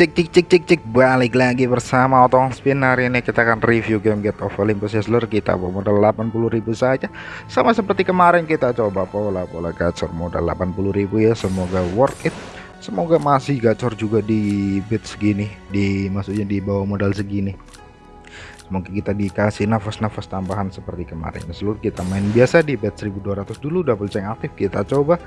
Cek cek cek cek cek. Balik lagi bersama Otong Spin. Hari ini kita akan review game Get of Olympus seluruh kita modal 80.000 saja. Sama seperti kemarin kita coba pola-pola gacor modal 80.000 ya. Semoga worth it. Semoga masih gacor juga di bid segini di maksudnya di bawah modal segini. Semoga kita dikasih nafas-nafas tambahan seperti kemarin. Seluruh kita main biasa di bet 1200 dulu double check aktif. Kita coba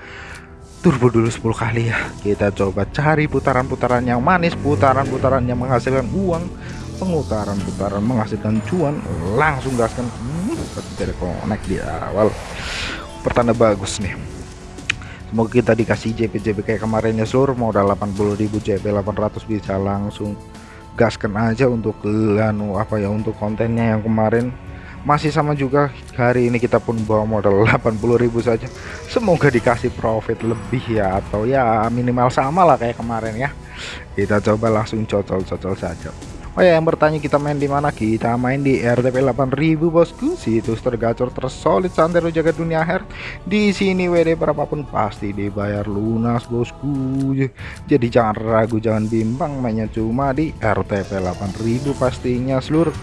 turbo dulu 10 kali ya. Kita coba cari putaran-putaran yang manis putaran-putaran yang menghasilkan uang pengutaran-putaran menghasilkan cuan langsung gaskan. Hmm, connect di awal. Pertanda bagus nih. Semoga kita dikasih JP-JP kayak kemarin ya seluruh modal 80.000 JP 800 bisa langsung gaskan aja untuk anu apa ya untuk kontennya yang kemarin masih sama juga hari ini kita pun bawa modal 80.000 saja. Semoga dikasih profit lebih ya atau ya minimal sama lah kayak kemarin ya. Kita coba langsung cocol-cocol saja Oh ya yang bertanya kita main di mana? Kita main di RTP 8000 bosku. Situs tergacor tersolid santero jaga dunia her di sini WD berapapun pasti dibayar lunas bosku. Jadi jangan ragu jangan bimbang. Mainnya cuma di RTP 8000 pastinya seluruh.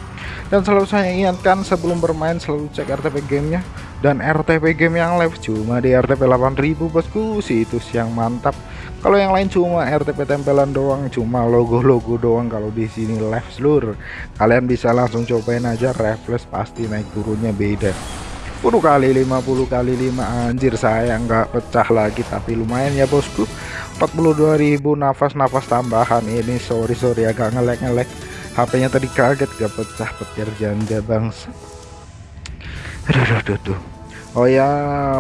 Dan selalu saya ingatkan sebelum bermain selalu cek RTP gamenya dan RTP game yang live cuma di RTP 8000 bosku. Situs yang mantap. Kalau yang lain cuma RTP tempelan doang cuma logo-logo doang kalau di sini live seluruh. Kalian bisa langsung cobain aja refresh pasti naik turunnya beda. 10 kali 50 kali 5 anjir saya nggak pecah lagi tapi lumayan ya bosku. 42.000 nafas-nafas tambahan ini sorry sorry agak ngelek-ngelek. HP-nya tadi kaget gak pecah petir janda bangsa aduh aduh aduh, aduh. Oh ya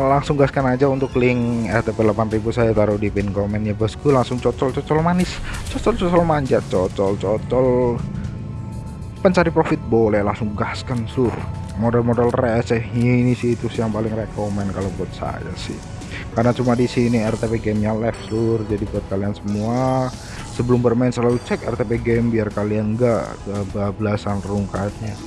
langsung gaskan aja untuk link RTP 8000 saya taruh di pin komen ya bosku. Langsung cocol-cocol manis. Cocol-cocol manjat cocol-cocol. Pencari profit boleh langsung gaskan sur. Model-model receh. Ini sih itu yang paling rekomen kalau buat saya sih. Karena cuma di sini RTP gamenya live sur. Jadi buat kalian semua sebelum bermain selalu cek RTP game biar kalian enggak kebablasan rungkatnya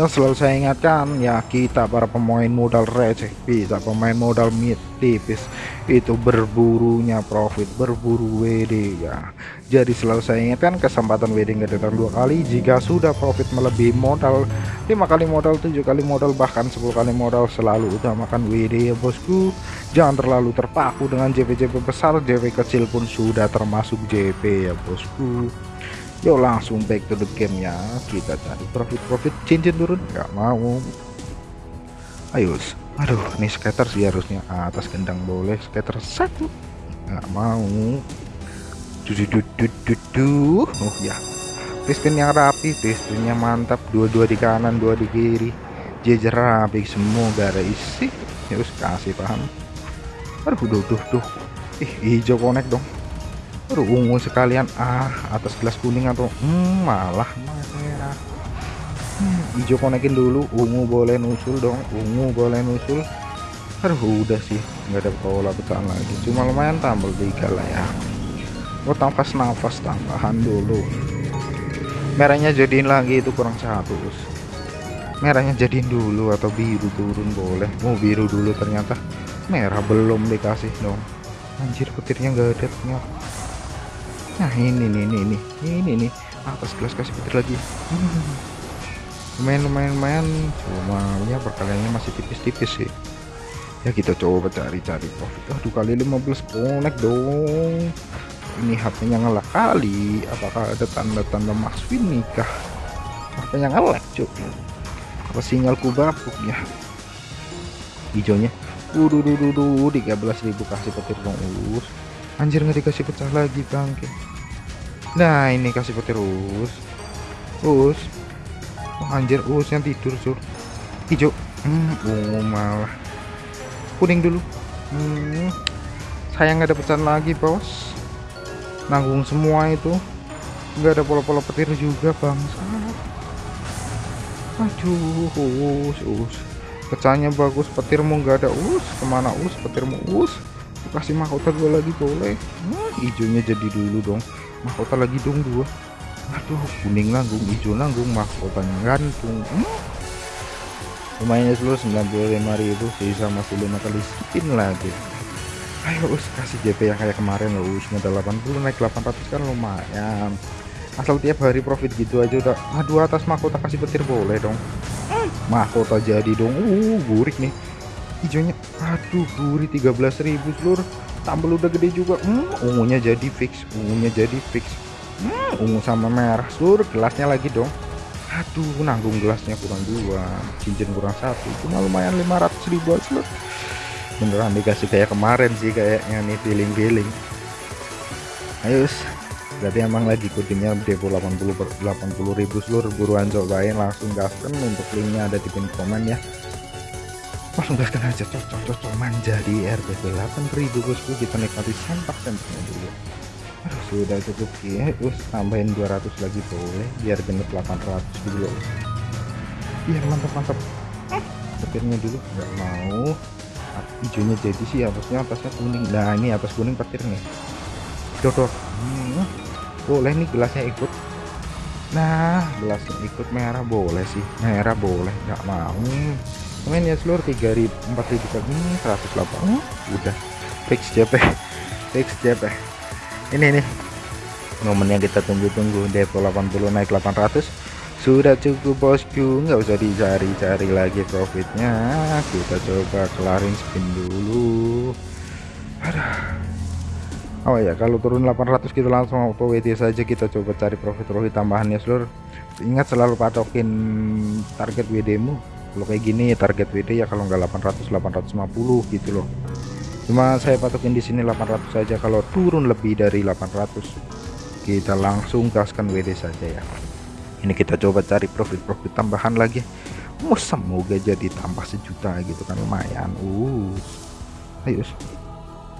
dan selalu saya ingatkan ya kita para pemain modal receh bisa pemain modal mid tipis itu berburunya profit berburu WD ya. Jadi selalu saya ingatkan kesempatan WD nggak datang dua kali jika sudah profit melebihi modal lima kali modal tujuh kali modal bahkan 10 kali modal selalu utamakan WD ya bosku. Jangan terlalu terpaku dengan JP-JP besar JP kecil pun sudah termasuk JP ya bosku yuk langsung back to the game ya kita cari profit-profit. Cincin turun. Nggak mau. Ayo aduh ini skater sih harusnya. Atas gendang boleh skater satu nggak mau. Dudududududu oh ya. Piston yang rapi pistonnya mantap. Dua-dua di kanan dua di kiri. Jejer rapi semua gak ada isi. Ya kasih paham. Aduh duh duh duh. Ih hijau connect dong Aduh ungu sekalian. Ah atas gelas kuning atau hmm, malah merah. Hmm, hijau konekin dulu. Ungu boleh nusul dong. Ungu boleh nusul aduh udah sih. Nggak ada pola pecahan lagi. Cuma lumayan tambal tiga lah ya. Oh nafas-nafas tambahan dulu. Merahnya jadiin lagi itu kurang satu merahnya jadiin dulu atau biru turun boleh. Mau biru dulu ternyata. Merah belum dikasih dong. Anjir petirnya nggak ada ternyata nah ini nih ini ini. Ini nih atas gelas kasih petir lagi. Lumayan cuma ya perkaliannya masih tipis-tipis sih. Ya kita coba cari-cari profit. Aduh kali 15 connect dong. Ini HP-nya ngelak kali. Apakah ada tanda-tanda Mas Win nikah? HP-nya ngelak cuk. Apa sinyalku bapuk ya? Hijaunya. Duh, 13.000 kasih petir dong, us. Anjir nggak dikasih pecah lagi bangke. Nah ini kasih petir us Us oh, Anjir us yang tidur sur. Hijau. Hmm, oh, malah. Kuning dulu. Hmm, Sayang nggak ada pecahan lagi bos. Nanggung semua itu. Nggak ada pola-pola petir juga bangsa Aduh us us Pecahnya bagus petirmu nggak ada. Us Ke mana us petirmu us kasih mahkota gue lagi boleh. Nah, hijaunya jadi dulu dong. Mahkota lagi dong dua aduh kuning nanggung hijau nanggung mahkotanya gantung hmm? lumayan ya seluruh 95.000 sisa masih lima kali spin lagi. Ayo us kasih JP yang kayak kemarin loh us modal 80 naik 800 kan lumayan. Asal tiap hari profit gitu aja udah. Aduh atas mahkota kasih petir boleh dong. Mahkota jadi dong. Uh burik nih hijaunya aduh buri 13.000 seluruh tambel udah gede juga. Hmm, ungunya jadi fix ungunya jadi fix. Hmm, ungu sama merah seluruh gelasnya lagi dong. Aduh nanggung gelasnya kurang dua cincin kurang satu. Cuma lumayan 500 ribu seluruh beneran dikasih kayak kemarin sih kayaknya nih feeling-feeling. Ayo berarti emang lagi ikutinnya depo 80 per 80 ribu seluruh buruan cobain langsung gaskan untuk linknya ada di pin komen ya langsung gaskan aja cocok cocok manja di RTP 8000 bosku kita nikmati sempak sempaknya dulu Aduh, sudah cukup ya terus tambahin 200 lagi boleh biar genep 800 dulu. Biar mantap mantap. Petirnya dulu nggak mau. Hijaunya jadi sih atasnya atasnya kuning. Nah ini atas kuning petir nih dodor hmm, boleh nih gelasnya ikut. Nah gelasnya ikut merah boleh sih. Merah boleh nggak mau main ya seluruh 3000 4000 kali ini 108 hmm, udah. Fix JP fix JP ini nih momen yang kita tunggu-tunggu depo 80 naik 800 sudah cukup bosku. Nggak usah dicari-cari lagi profitnya. Kita coba kelarin spin dulu. Aduh. Oh ya kalau turun 800 kita langsung auto WD saja. Kita coba cari profit-profit tambahannya seluruh. Ingat selalu patokin target WD mu kalau kayak gini target WD ya kalau nggak 800 850 gitu loh. Cuma saya patokin di sini 800 saja kalau turun lebih dari 800 kita langsung gaskan WD saja ya. Ini kita coba cari profit-profit tambahan lagi. Oh, semoga jadi tambah sejuta gitu kan. Lumayan uh ayo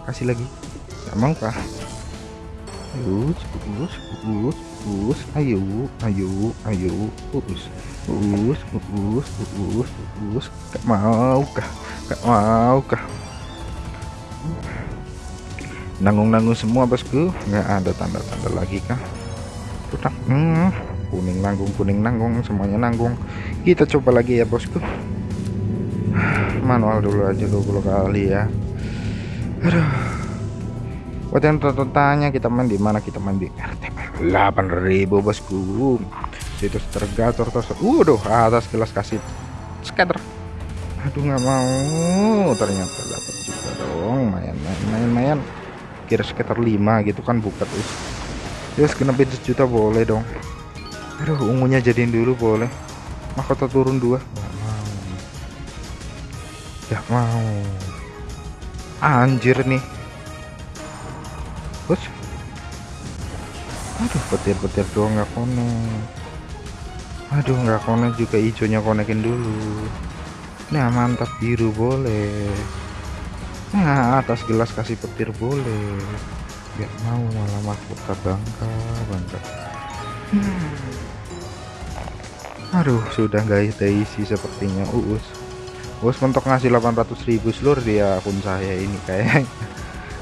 kasih lagi. Nggak mau kah us us us us ayo ayo ayo us us us us us gak mau kah gak mau kah. Nanggung-nanggung semua bosku. Nggak ada tanda-tanda lagi kah? Udah hmm, kuning nanggung kuning nanggung semuanya nanggung. Kita coba lagi ya bosku. Manual dulu aja 20 kali ya. Aduh buat yang tanya kita main di mana? Kita main di RTP 8000 bosku. Situs tergator terus waduh atas gelas kasih scatter. Aduh nggak mau. Ternyata dapat juga dong main main main main kira sekitar 5 gitu kan buka tuh terus kenapa sejuta boleh dong. Aduh ungunya jadiin dulu boleh. Mahkota turun dua. Nggak mau. Nggak mau. Anjir nih terus? Aduh petir-petir doang nggak konek aduh nggak konek juga hijaunya konekin dulu. Nah mantap biru boleh. Nah atas gelas kasih petir boleh. Nggak mau malah mahkota bangka bangka hmm. aduh sudah guys isi sepertinya uus. Uus mentok ngasih 800.000 seluruh dia akun saya ini kayak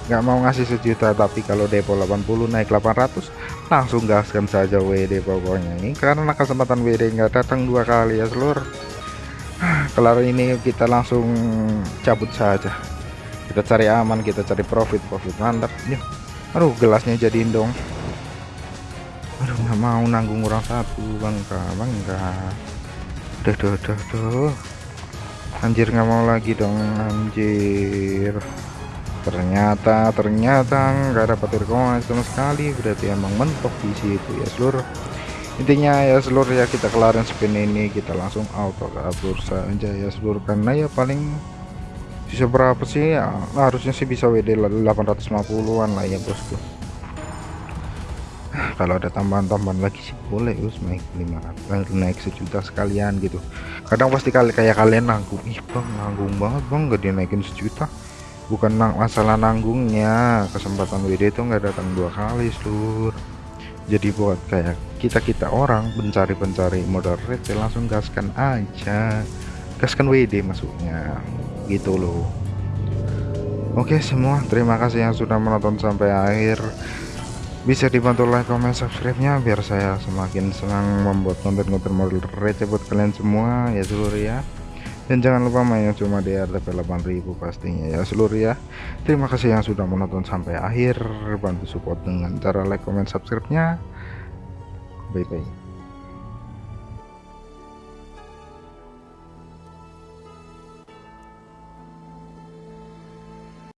nggak mau ngasih sejuta tapi kalau depo 80 naik 800 langsung gaskan saja WD pokoknya. Ini karena kesempatan WD nggak datang dua kali ya seluruh kelar ini kita langsung cabut saja. Kita cari aman kita cari profit profit mantap. Ya aduh gelasnya jadiin dong. Aduh nggak mau nanggung orang satu bangka bangka. Udah udah udah udah anjir nggak mau lagi dong anjir ternyata ternyata nggak ada petir koin sama sekali. Berarti emang mentok di situ ya seluruh intinya ya seluruh ya kita kelarin spin ini kita langsung auto kabur saja ya seluruh karena ya paling bisa berapa sih? Ya, harusnya sih bisa WD 850an lah ya bosku. Kalau ada tambahan-tambahan lagi sih boleh us naik 500 naik sejuta sekalian gitu. Kadang pasti kali kayak kalian nanggung. Ih bang nanggung banget bang gak dinaikin sejuta bukan masalah nanggungnya. Kesempatan WD itu nggak datang dua kali seluruh jadi buat kayak kita-kita orang pencari-pencari modal retail langsung gaskan aja. Gaskan WD masuknya gitu loh. Oke semua. Terima kasih yang sudah menonton sampai akhir. Bisa dibantu like comment subscribe nya biar saya semakin senang membuat konten-konten model receh buat kalian semua ya seluruh ya dan jangan lupa main cuma di RTP 8000 pastinya ya seluruh ya. Terima kasih yang sudah menonton sampai akhir. Bantu support dengan cara like comment subscribe nya bye bye